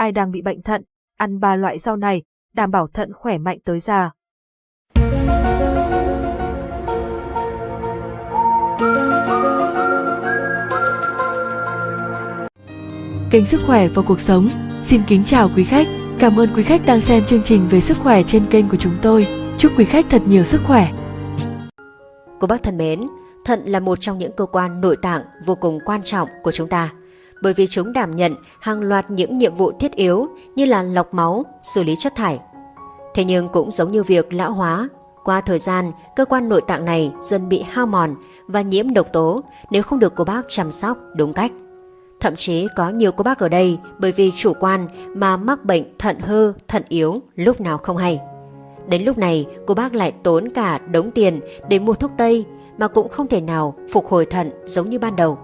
ai đang bị bệnh thận, ăn ba loại rau này, đảm bảo thận khỏe mạnh tới già. Kênh Sức khỏe và cuộc sống xin kính chào quý khách. Cảm ơn quý khách đang xem chương trình về sức khỏe trên kênh của chúng tôi. Chúc quý khách thật nhiều sức khỏe. Cô bác thân mến, thận là một trong những cơ quan nội tạng vô cùng quan trọng của chúng ta bởi vì chúng đảm nhận hàng loạt những nhiệm vụ thiết yếu như là lọc máu, xử lý chất thải. Thế nhưng cũng giống như việc lão hóa, qua thời gian, cơ quan nội tạng này dần bị hao mòn và nhiễm độc tố nếu không được cô bác chăm sóc đúng cách. Thậm chí có nhiều cô bác ở đây bởi vì chủ quan mà mắc bệnh thận hư, thận yếu lúc nào không hay. Đến lúc này cô bác lại tốn cả đống tiền để mua thuốc tây mà cũng không thể nào phục hồi thận giống như ban đầu.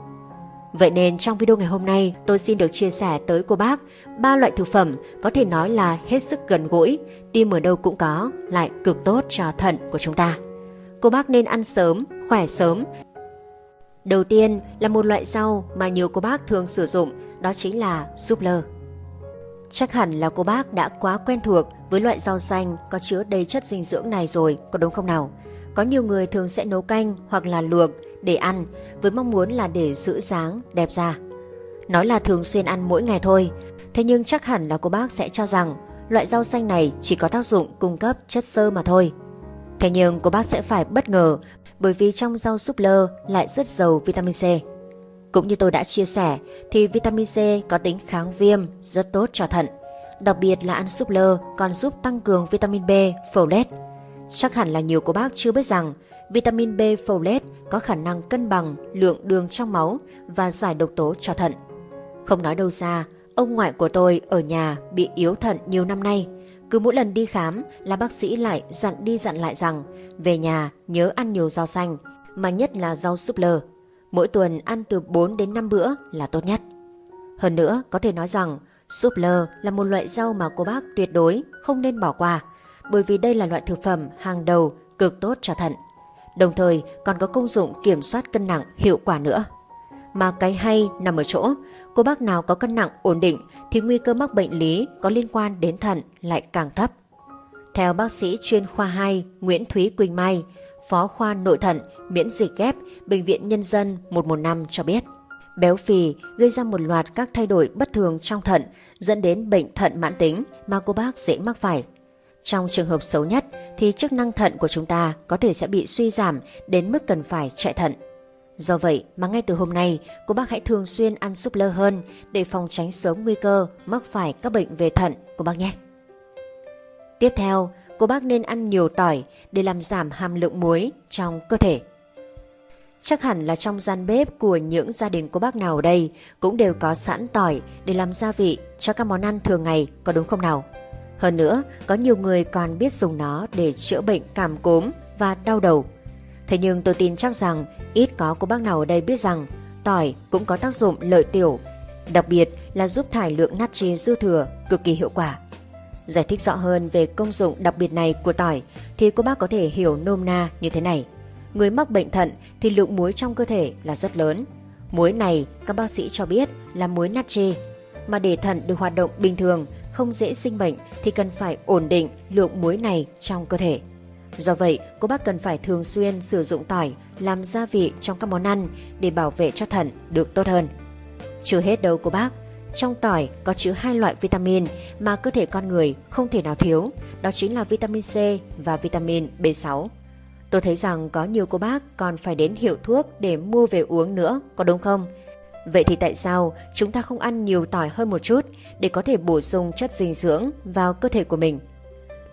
Vậy nên trong video ngày hôm nay tôi xin được chia sẻ tới cô bác ba loại thực phẩm có thể nói là hết sức gần gũi, tìm ở đâu cũng có, lại cực tốt cho thận của chúng ta. Cô bác nên ăn sớm, khỏe sớm. Đầu tiên là một loại rau mà nhiều cô bác thường sử dụng, đó chính là súp lơ. Chắc hẳn là cô bác đã quá quen thuộc với loại rau xanh có chứa đầy chất dinh dưỡng này rồi, có đúng không nào? Có nhiều người thường sẽ nấu canh hoặc là luộc để ăn với mong muốn là để giữ dáng, đẹp da. Nói là thường xuyên ăn mỗi ngày thôi, thế nhưng chắc hẳn là cô bác sẽ cho rằng loại rau xanh này chỉ có tác dụng cung cấp chất xơ mà thôi. Thế nhưng cô bác sẽ phải bất ngờ bởi vì trong rau súp lơ lại rất giàu vitamin C. Cũng như tôi đã chia sẻ thì vitamin C có tính kháng viêm rất tốt cho thận. Đặc biệt là ăn súp lơ còn giúp tăng cường vitamin B, folate. Chắc hẳn là nhiều cô bác chưa biết rằng vitamin B folate có khả năng cân bằng lượng đường trong máu và giải độc tố cho thận. Không nói đâu xa, ông ngoại của tôi ở nhà bị yếu thận nhiều năm nay. Cứ mỗi lần đi khám là bác sĩ lại dặn đi dặn lại rằng về nhà nhớ ăn nhiều rau xanh, mà nhất là rau súp lơ. Mỗi tuần ăn từ 4 đến 5 bữa là tốt nhất. Hơn nữa, có thể nói rằng súp lơ là một loại rau mà cô bác tuyệt đối không nên bỏ qua, bởi vì đây là loại thực phẩm hàng đầu cực tốt cho thận đồng thời còn có công dụng kiểm soát cân nặng hiệu quả nữa. Mà cái hay nằm ở chỗ, cô bác nào có cân nặng ổn định thì nguy cơ mắc bệnh lý có liên quan đến thận lại càng thấp. Theo bác sĩ chuyên khoa 2 Nguyễn Thúy Quỳnh Mai, Phó khoa nội thận, miễn dịch ghép, Bệnh viện Nhân dân 115 cho biết, béo phì gây ra một loạt các thay đổi bất thường trong thận dẫn đến bệnh thận mãn tính mà cô bác dễ mắc phải. Trong trường hợp xấu nhất thì chức năng thận của chúng ta có thể sẽ bị suy giảm đến mức cần phải chạy thận. Do vậy mà ngay từ hôm nay, cô bác hãy thường xuyên ăn súp lơ hơn để phòng tránh sớm nguy cơ mắc phải các bệnh về thận của bác nhé. Tiếp theo, cô bác nên ăn nhiều tỏi để làm giảm hàm lượng muối trong cơ thể. Chắc hẳn là trong gian bếp của những gia đình cô bác nào ở đây cũng đều có sẵn tỏi để làm gia vị cho các món ăn thường ngày, có đúng không nào? Hơn nữa, có nhiều người còn biết dùng nó để chữa bệnh cảm cúm và đau đầu. Thế nhưng tôi tin chắc rằng ít có cô bác nào ở đây biết rằng tỏi cũng có tác dụng lợi tiểu, đặc biệt là giúp thải lượng natri dư thừa cực kỳ hiệu quả. Giải thích rõ hơn về công dụng đặc biệt này của tỏi thì cô bác có thể hiểu nôm na như thế này. Người mắc bệnh thận thì lượng muối trong cơ thể là rất lớn. Muối này các bác sĩ cho biết là muối natri. Mà để thận được hoạt động bình thường không dễ sinh bệnh thì cần phải ổn định lượng muối này trong cơ thể. Do vậy, cô bác cần phải thường xuyên sử dụng tỏi làm gia vị trong các món ăn để bảo vệ cho thận được tốt hơn. Chưa hết đâu cô bác, trong tỏi có chứa hai loại vitamin mà cơ thể con người không thể nào thiếu, đó chính là vitamin C và vitamin B6. Tôi thấy rằng có nhiều cô bác còn phải đến hiệu thuốc để mua về uống nữa, có đúng không? Vậy thì tại sao chúng ta không ăn nhiều tỏi hơn một chút để có thể bổ sung chất dinh dưỡng vào cơ thể của mình?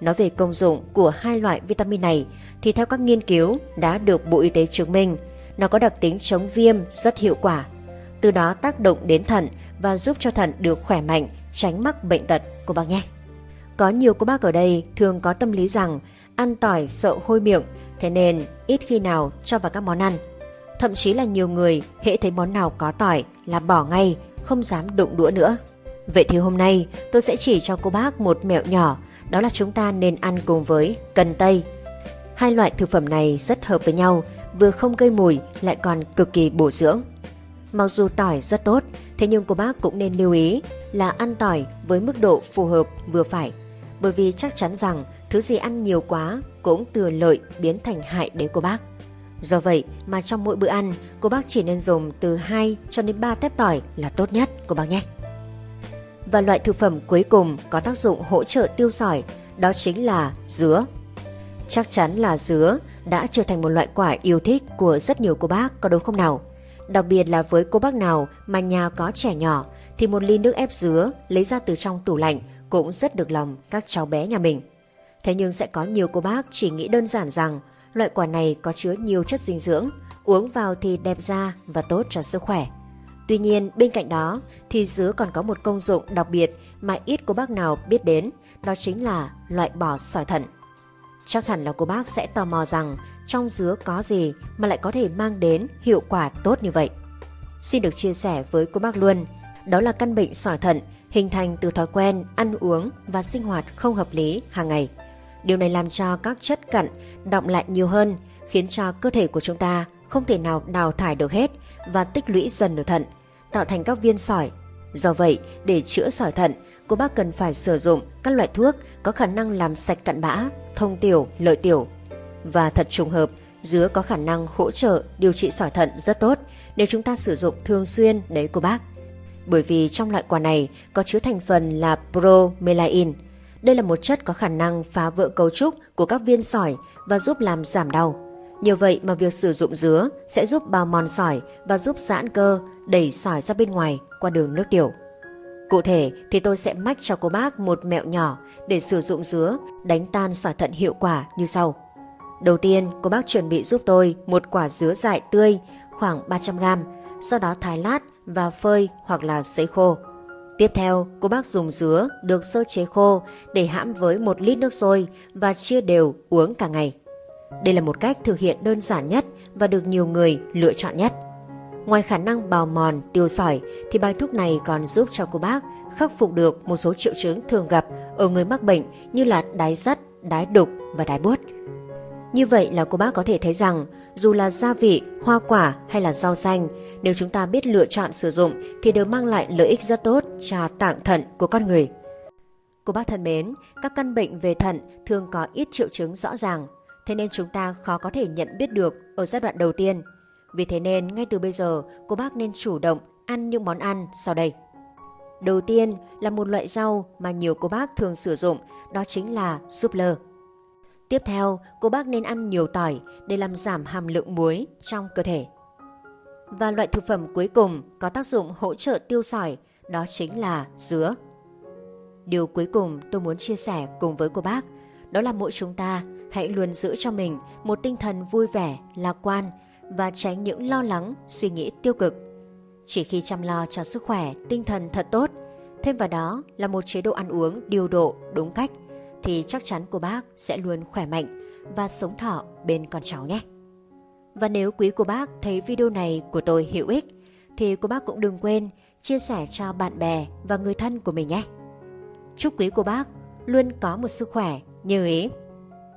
Nói về công dụng của hai loại vitamin này thì theo các nghiên cứu đã được Bộ Y tế chứng minh nó có đặc tính chống viêm rất hiệu quả. Từ đó tác động đến thận và giúp cho thận được khỏe mạnh, tránh mắc bệnh tật của bác nhé. Có nhiều cô bác ở đây thường có tâm lý rằng ăn tỏi sợ hôi miệng, thế nên ít khi nào cho vào các món ăn. Thậm chí là nhiều người hễ thấy món nào có tỏi là bỏ ngay, không dám đụng đũa nữa. Vậy thì hôm nay tôi sẽ chỉ cho cô bác một mẹo nhỏ, đó là chúng ta nên ăn cùng với cần tây. Hai loại thực phẩm này rất hợp với nhau, vừa không gây mùi lại còn cực kỳ bổ dưỡng. Mặc dù tỏi rất tốt, thế nhưng cô bác cũng nên lưu ý là ăn tỏi với mức độ phù hợp vừa phải, bởi vì chắc chắn rằng thứ gì ăn nhiều quá cũng từ lợi biến thành hại đến cô bác. Do vậy mà trong mỗi bữa ăn, cô bác chỉ nên dùng từ 2 cho đến 3 tép tỏi là tốt nhất cô bác nhé. Và loại thực phẩm cuối cùng có tác dụng hỗ trợ tiêu sỏi, đó chính là dứa. Chắc chắn là dứa đã trở thành một loại quả yêu thích của rất nhiều cô bác có đúng không nào? Đặc biệt là với cô bác nào mà nhà có trẻ nhỏ thì một ly nước ép dứa lấy ra từ trong tủ lạnh cũng rất được lòng các cháu bé nhà mình. Thế nhưng sẽ có nhiều cô bác chỉ nghĩ đơn giản rằng loại quả này có chứa nhiều chất dinh dưỡng, uống vào thì đẹp da và tốt cho sức khỏe. Tuy nhiên, bên cạnh đó thì dứa còn có một công dụng đặc biệt mà ít cô bác nào biết đến, đó chính là loại bỏ sỏi thận. Chắc hẳn là cô bác sẽ tò mò rằng trong dứa có gì mà lại có thể mang đến hiệu quả tốt như vậy. Xin được chia sẻ với cô bác luôn, đó là căn bệnh sỏi thận hình thành từ thói quen ăn uống và sinh hoạt không hợp lý hàng ngày. Điều này làm cho các chất cặn động lại nhiều hơn, khiến cho cơ thể của chúng ta không thể nào đào thải được hết và tích lũy dần ở thận, tạo thành các viên sỏi. Do vậy, để chữa sỏi thận, cô bác cần phải sử dụng các loại thuốc có khả năng làm sạch cặn bã, thông tiểu, lợi tiểu. Và thật trùng hợp, dứa có khả năng hỗ trợ điều trị sỏi thận rất tốt nếu chúng ta sử dụng thường xuyên đấy cô bác. Bởi vì trong loại quả này có chứa thành phần là bromelain. Đây là một chất có khả năng phá vỡ cấu trúc của các viên sỏi và giúp làm giảm đau. Nhờ vậy mà việc sử dụng dứa sẽ giúp bào mòn sỏi và giúp giãn cơ, đẩy sỏi ra bên ngoài qua đường nước tiểu. Cụ thể thì tôi sẽ mách cho cô bác một mẹo nhỏ để sử dụng dứa đánh tan sỏi thận hiệu quả như sau. Đầu tiên, cô bác chuẩn bị giúp tôi một quả dứa dại tươi khoảng 300g, sau đó thái lát và phơi hoặc là sấy khô. Tiếp theo, cô bác dùng dứa được sơ chế khô để hãm với một lít nước sôi và chia đều uống cả ngày. Đây là một cách thực hiện đơn giản nhất và được nhiều người lựa chọn nhất. Ngoài khả năng bào mòn, tiêu sỏi thì bài thuốc này còn giúp cho cô bác khắc phục được một số triệu chứng thường gặp ở người mắc bệnh như là đái sắt, đái đục và đái buốt. Như vậy là cô bác có thể thấy rằng dù là gia vị, hoa quả hay là rau xanh, nếu chúng ta biết lựa chọn sử dụng thì đều mang lại lợi ích rất tốt cho tạng thận của con người. Cô bác thân mến, các căn bệnh về thận thường có ít triệu chứng rõ ràng, thế nên chúng ta khó có thể nhận biết được ở giai đoạn đầu tiên. Vì thế nên ngay từ bây giờ cô bác nên chủ động ăn những món ăn sau đây. Đầu tiên là một loại rau mà nhiều cô bác thường sử dụng, đó chính là súp lơ. Tiếp theo, cô bác nên ăn nhiều tỏi để làm giảm hàm lượng muối trong cơ thể. Và loại thực phẩm cuối cùng có tác dụng hỗ trợ tiêu sỏi, đó chính là dứa. Điều cuối cùng tôi muốn chia sẻ cùng với cô bác, đó là mỗi chúng ta hãy luôn giữ cho mình một tinh thần vui vẻ, lạc quan và tránh những lo lắng, suy nghĩ tiêu cực. Chỉ khi chăm lo cho sức khỏe, tinh thần thật tốt, thêm vào đó là một chế độ ăn uống điều độ, đúng cách, thì chắc chắn cô bác sẽ luôn khỏe mạnh và sống thọ bên con cháu nhé. Và nếu quý cô bác thấy video này của tôi hữu ích, thì cô bác cũng đừng quên chia sẻ cho bạn bè và người thân của mình nhé. Chúc quý cô bác luôn có một sức khỏe như ý.